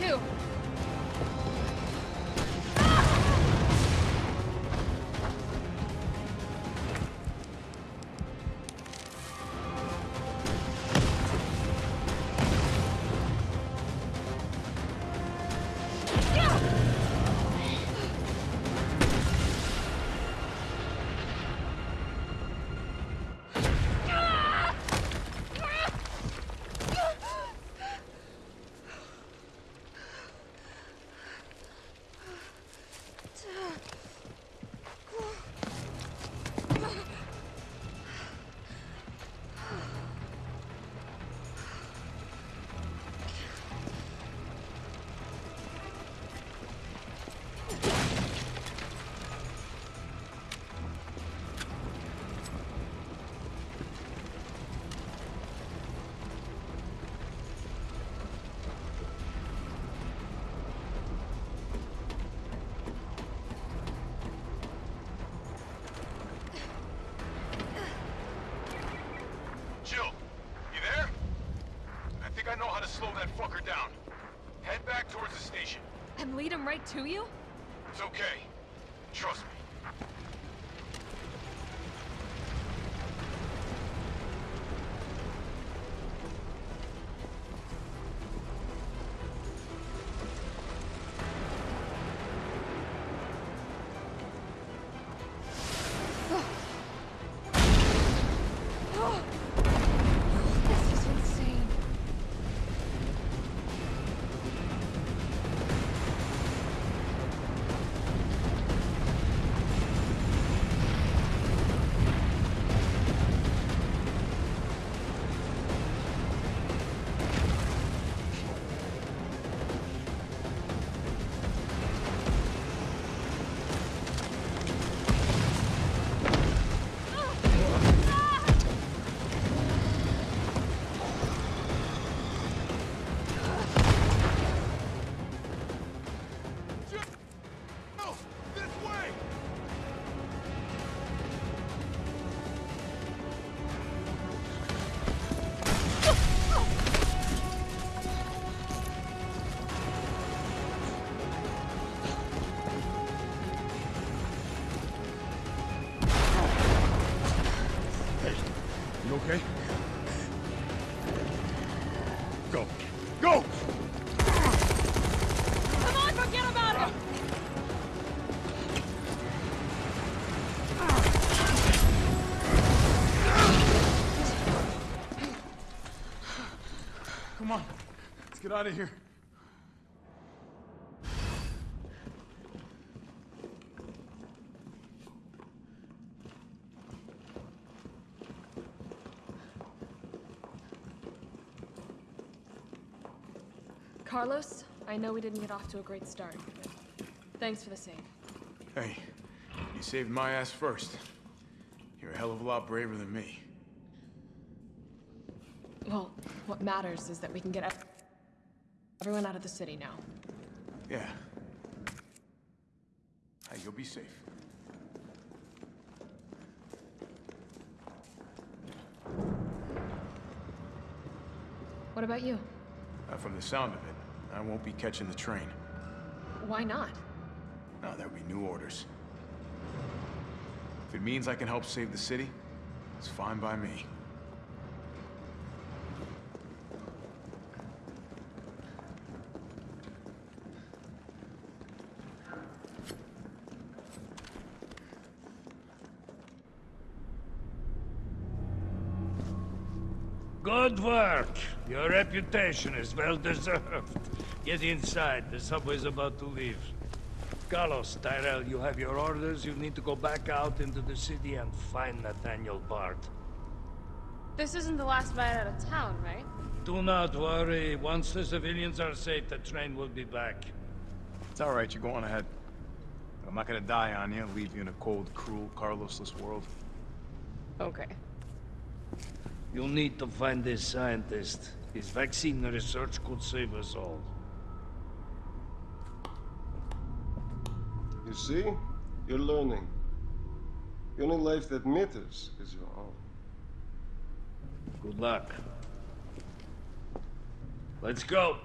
too. Right to you? It's okay. Come on. Let's get out of here. Carlos, I know we didn't get off to a great start, but thanks for the save. Hey, you saved my ass first. You're a hell of a lot braver than me. Well, what matters is that we can get ev- everyone out of the city now. Yeah. Hey, you'll be safe. What about you? Uh, from the sound of it, I won't be catching the train. Why not? No, there'll be new orders. If it means I can help save the city, it's fine by me. Reputation is well deserved. Get inside. The subway's about to leave. Carlos, Tyrell, you have your orders. You need to go back out into the city and find Nathaniel Bard. This isn't the last ride out of town, right? Do not worry. Once the civilians are safe, the train will be back. It's all right, you're going ahead. I'm not gonna die on you, leave you in a cold, cruel, Carlosless world. Okay. You'll need to find this scientist. His vaccine research could save us all. You see? You're learning. The only life that matters is your own. Good luck. Let's go.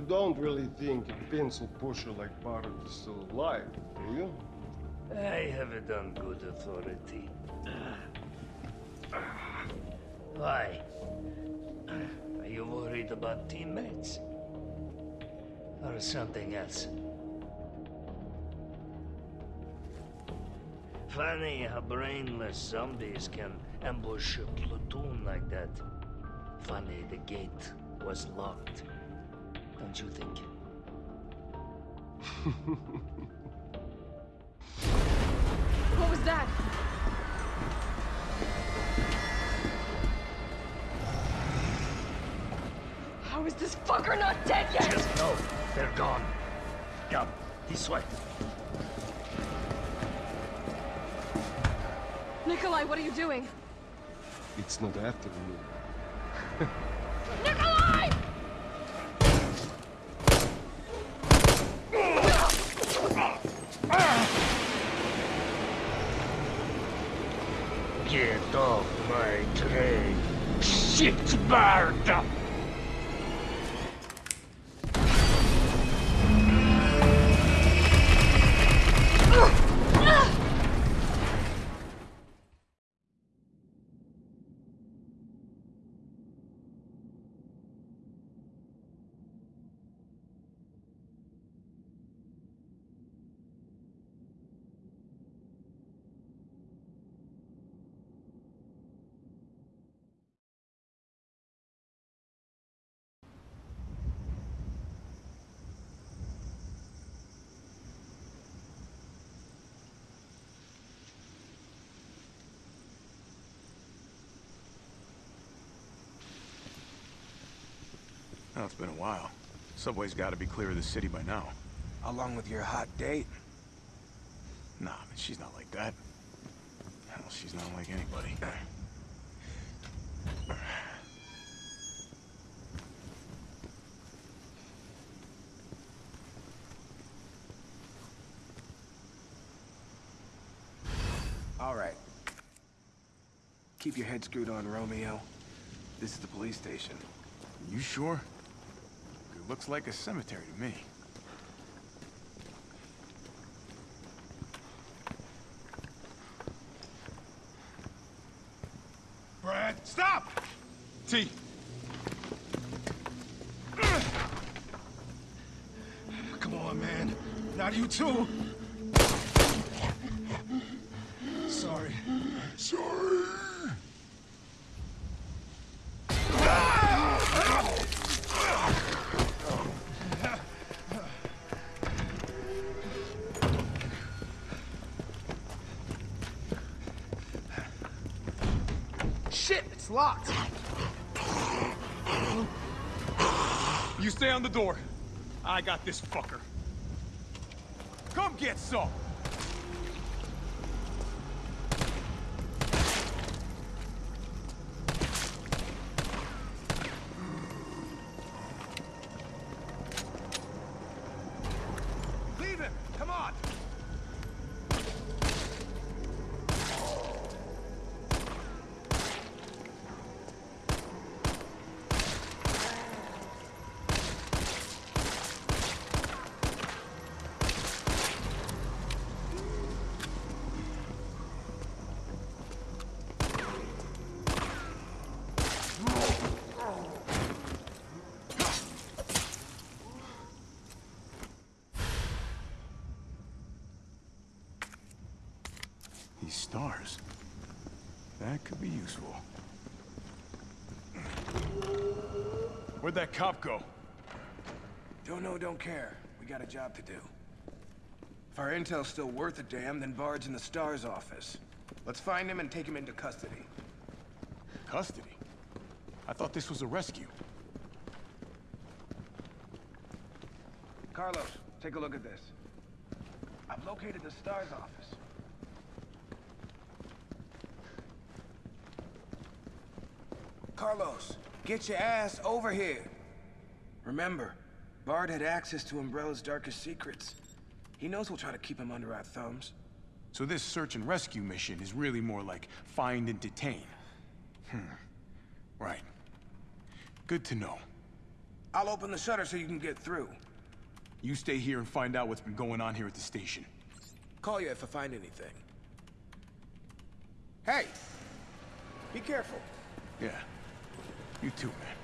You don't really think a pencil pusher like Barrett is still alive, do you? I have it on good authority. Why? Are you worried about teammates? Or something else? Funny how brainless zombies can ambush a platoon like that. Funny the gate was locked. Don't you think? What was that? How is this fucker not dead yet? Just no, they're gone. Come, this way. Nicholai, what are you doing? It's not after you. Nicholai! Get off my train. Shit, bird! Oh, it's been a while. Subway's gotta be clear of the city by now. Along with your hot date? Nah, man, she's not like that. Hell, she's not like anybody. All right. Keep your head screwed on, Romeo. This is the police station. You sure? Looks like a cemetery to me. Brad, stop! T. Come on, man. Not you too. Sorry. Sorry. Shit, it's locked. You stay on the door. I got this fucker. Come get some! Leave him! Come on! Stars. That could be useful. Where'd that cop go? Don't know, don't care. We got a job to do. If our intel's still worth a damn, then Bard's in the STARS office. Let's find him and take him into custody. Custody? I thought this was a rescue. Carlos, take a look at this. I've located the STARS office. Carlos, get your ass over here. Remember, Bard had access to Umbrella's darkest secrets. He knows we'll try to keep him under our thumbs. So this search and rescue mission is really more like find and detain. Hmm. Right. Good to know. I'll open the shutter so you can get through. You stay here and find out what's been going on here at the station. Call you if I find anything. Hey! Be careful. Yeah. You too, man.